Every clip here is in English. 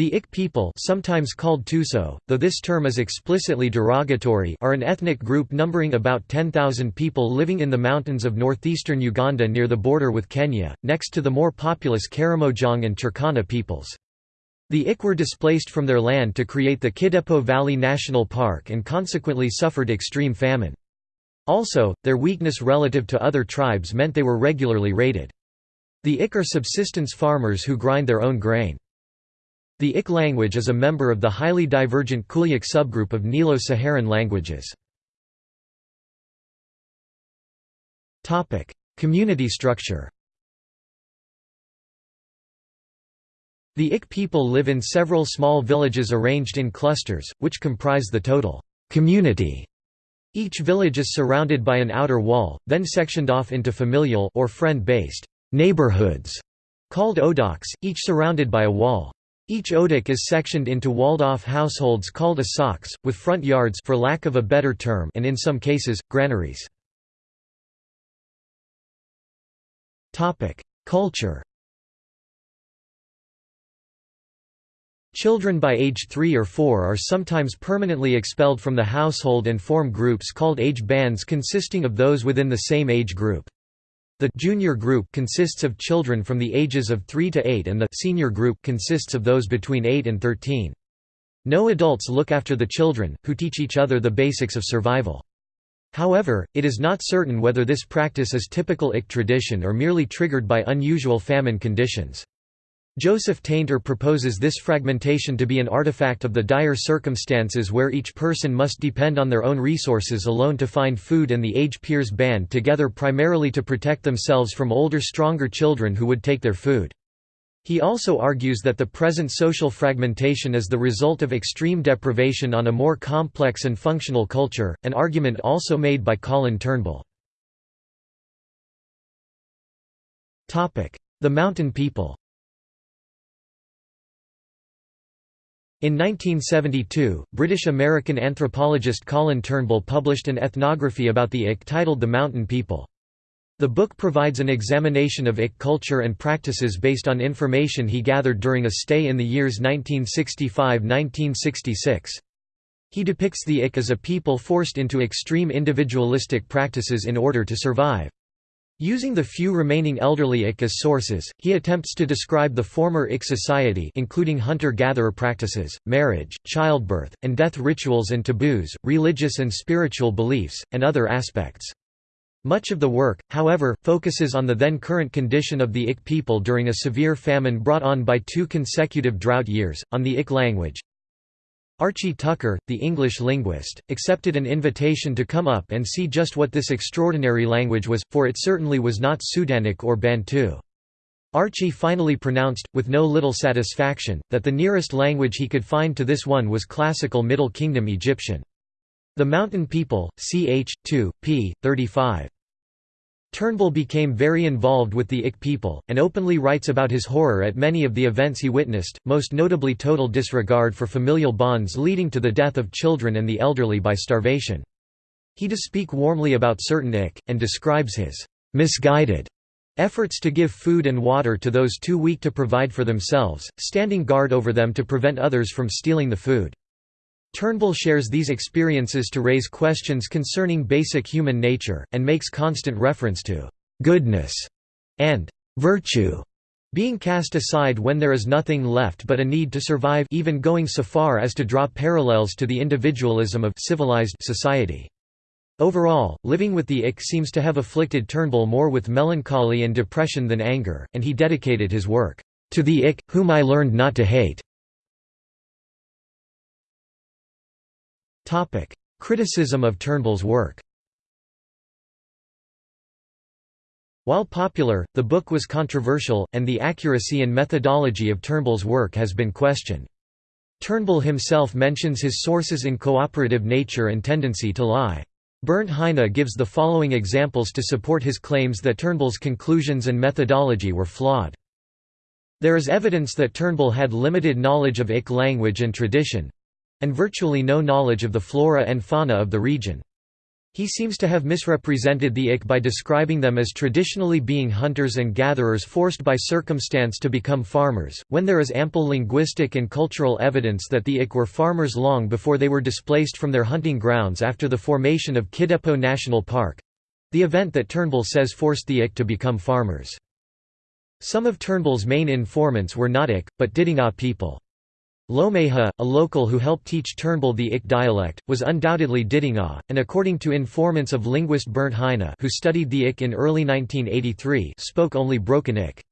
The Ik people sometimes called Teuso, though this term is explicitly derogatory are an ethnic group numbering about 10,000 people living in the mountains of northeastern Uganda near the border with Kenya, next to the more populous Karamojong and Turkana peoples. The Ik were displaced from their land to create the Kidepo Valley National Park and consequently suffered extreme famine. Also, their weakness relative to other tribes meant they were regularly raided. The Ik are subsistence farmers who grind their own grain. The Ik language is a member of the highly divergent Kuliak subgroup of Nilo-Saharan languages. Community structure The Ik people live in several small villages arranged in clusters, which comprise the total community. Each village is surrounded by an outer wall, then sectioned off into familial or friend-based neighborhoods called odoks, each surrounded by a wall. Each odok is sectioned into walled-off households called asaks, with front yards for lack of a better term and in some cases, granaries. Culture Children by age 3 or 4 are sometimes permanently expelled from the household and form groups called age bands consisting of those within the same age group. The junior group consists of children from the ages of 3 to 8 and the senior group consists of those between 8 and 13. No adults look after the children, who teach each other the basics of survival. However, it is not certain whether this practice is typical Ik tradition or merely triggered by unusual famine conditions. Joseph Tainter proposes this fragmentation to be an artifact of the dire circumstances where each person must depend on their own resources alone to find food and the age peers band together primarily to protect themselves from older stronger children who would take their food. He also argues that the present social fragmentation is the result of extreme deprivation on a more complex and functional culture, an argument also made by Colin Turnbull. The mountain people In 1972, British-American anthropologist Colin Turnbull published an ethnography about the Ik titled The Mountain People. The book provides an examination of Ik culture and practices based on information he gathered during a stay in the years 1965–1966. He depicts the Ik as a people forced into extreme individualistic practices in order to survive. Using the few remaining elderly Ik as sources, he attempts to describe the former Ik society including hunter-gatherer practices, marriage, childbirth, and death rituals and taboos, religious and spiritual beliefs, and other aspects. Much of the work, however, focuses on the then current condition of the Ik people during a severe famine brought on by two consecutive drought years, on the Ik language, Archie Tucker, the English linguist, accepted an invitation to come up and see just what this extraordinary language was, for it certainly was not Sudanic or Bantu. Archie finally pronounced, with no little satisfaction, that the nearest language he could find to this one was classical Middle Kingdom Egyptian. The Mountain People, ch. 2, p. 35. Turnbull became very involved with the Ik people, and openly writes about his horror at many of the events he witnessed, most notably total disregard for familial bonds leading to the death of children and the elderly by starvation. He does speak warmly about certain Ik, and describes his misguided efforts to give food and water to those too weak to provide for themselves, standing guard over them to prevent others from stealing the food. Turnbull shares these experiences to raise questions concerning basic human nature, and makes constant reference to «goodness» and «virtue» being cast aside when there is nothing left but a need to survive even going so far as to draw parallels to the individualism of civilized society. Overall, living with the Ik seems to have afflicted Turnbull more with melancholy and depression than anger, and he dedicated his work, "...to the Ik, whom I learned not to hate." Criticism of Turnbull's work While popular, the book was controversial, and the accuracy and methodology of Turnbull's work has been questioned. Turnbull himself mentions his sources in cooperative nature and tendency to lie. Bernd Heine gives the following examples to support his claims that Turnbull's conclusions and methodology were flawed. There is evidence that Turnbull had limited knowledge of Ik language and tradition, and virtually no knowledge of the flora and fauna of the region. He seems to have misrepresented the Ik by describing them as traditionally being hunters and gatherers forced by circumstance to become farmers, when there is ample linguistic and cultural evidence that the Ik were farmers long before they were displaced from their hunting grounds after the formation of Kidepo National Park—the event that Turnbull says forced the Ik to become farmers. Some of Turnbull's main informants were not Ik, but Didinga people. Lomeha, a local who helped teach Turnbull the Ik dialect, was undoubtedly Didinga, ah, and according to informants of linguist Bernd Heine who studied the Ik in early 1983 spoke only broken Ik.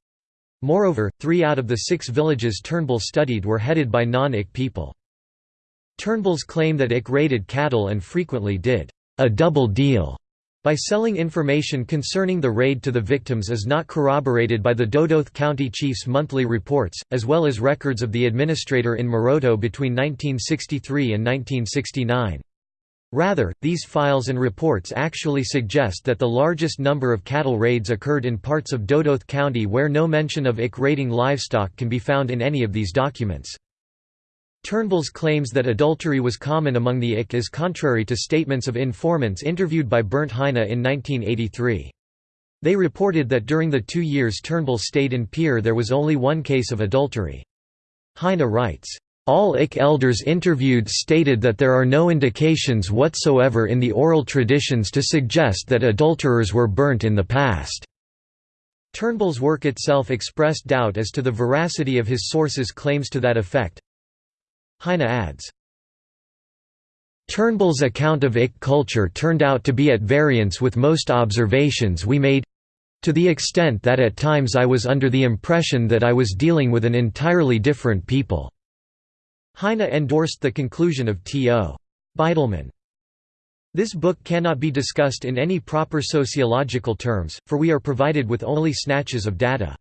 Moreover, three out of the six villages Turnbull studied were headed by non-Ik people. Turnbull's claim that Ik raided cattle and frequently did a double deal by selling information concerning the raid to the victims is not corroborated by the Dodoth County Chief's monthly reports, as well as records of the administrator in Moroto between 1963 and 1969. Rather, these files and reports actually suggest that the largest number of cattle raids occurred in parts of Dodoth County where no mention of IK raiding livestock can be found in any of these documents. Turnbull's claims that adultery was common among the IK is contrary to statements of informants interviewed by Bernd Heine in 1983. They reported that during the two years Turnbull stayed in Pirre there was only one case of adultery. Heine writes, all IK elders interviewed stated that there are no indications whatsoever in the oral traditions to suggest that adulterers were burnt in the past. Turnbull's work itself expressed doubt as to the veracity of his sources' claims to that effect. Heine adds, Turnbull's account of Ik culture turned out to be at variance with most observations we made—to the extent that at times I was under the impression that I was dealing with an entirely different people." Heine endorsed the conclusion of T.O. Beidelman. This book cannot be discussed in any proper sociological terms, for we are provided with only snatches of data.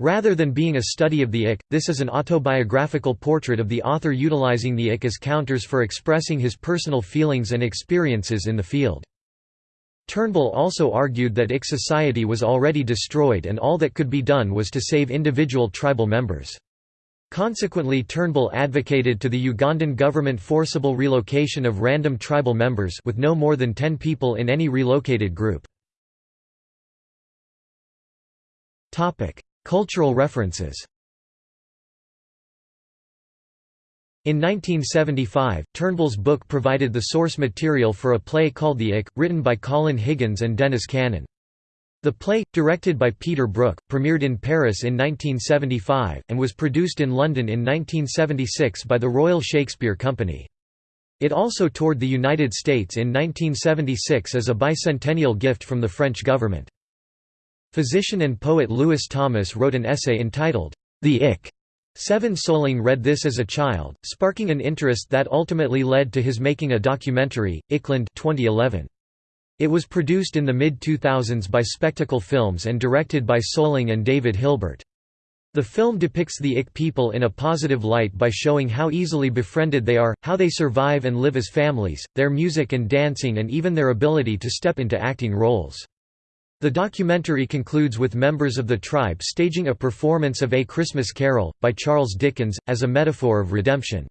Rather than being a study of the ik, this is an autobiographical portrait of the author utilizing the ik as counters for expressing his personal feelings and experiences in the field. Turnbull also argued that ik society was already destroyed and all that could be done was to save individual tribal members. Consequently Turnbull advocated to the Ugandan government forcible relocation of random tribal members with no more than 10 people in any relocated group. Cultural references In 1975, Turnbull's book provided the source material for a play called The Ik, written by Colin Higgins and Dennis Cannon. The play, directed by Peter Brook, premiered in Paris in 1975, and was produced in London in 1976 by the Royal Shakespeare Company. It also toured the United States in 1976 as a bicentennial gift from the French government. Physician and poet Lewis Thomas wrote an essay entitled, The Ik. Cevin Soling read this as a child, sparking an interest that ultimately led to his making a documentary, Ikland 2011. It was produced in the mid-2000s by Spectacle Films and directed by Soling and David Hilbert. The film depicts the Ik people in a positive light by showing how easily befriended they are, how they survive and live as families, their music and dancing and even their ability to step into acting roles. The documentary concludes with members of the tribe staging a performance of A Christmas Carol, by Charles Dickens, as a metaphor of redemption.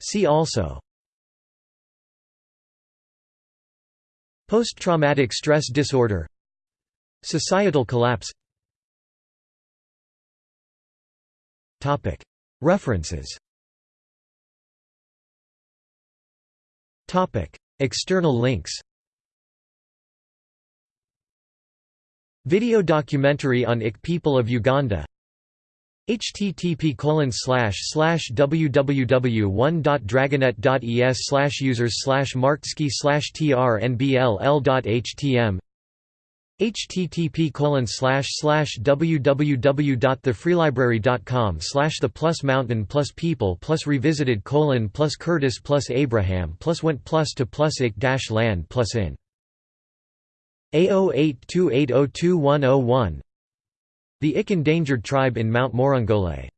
See also. Post-traumatic stress disorder. Societal collapse. References External links. Video documentary on Ik people of Uganda. Http www.1.dragonet.es slash users slash trnbll.htm http www.thefreelibrary.com slash the plus mountain plus people plus revisited colon plus curtis plus abraham plus went plus to plus ik dash land plus in A0828022101 The Ik endangered tribe in Mount Morongole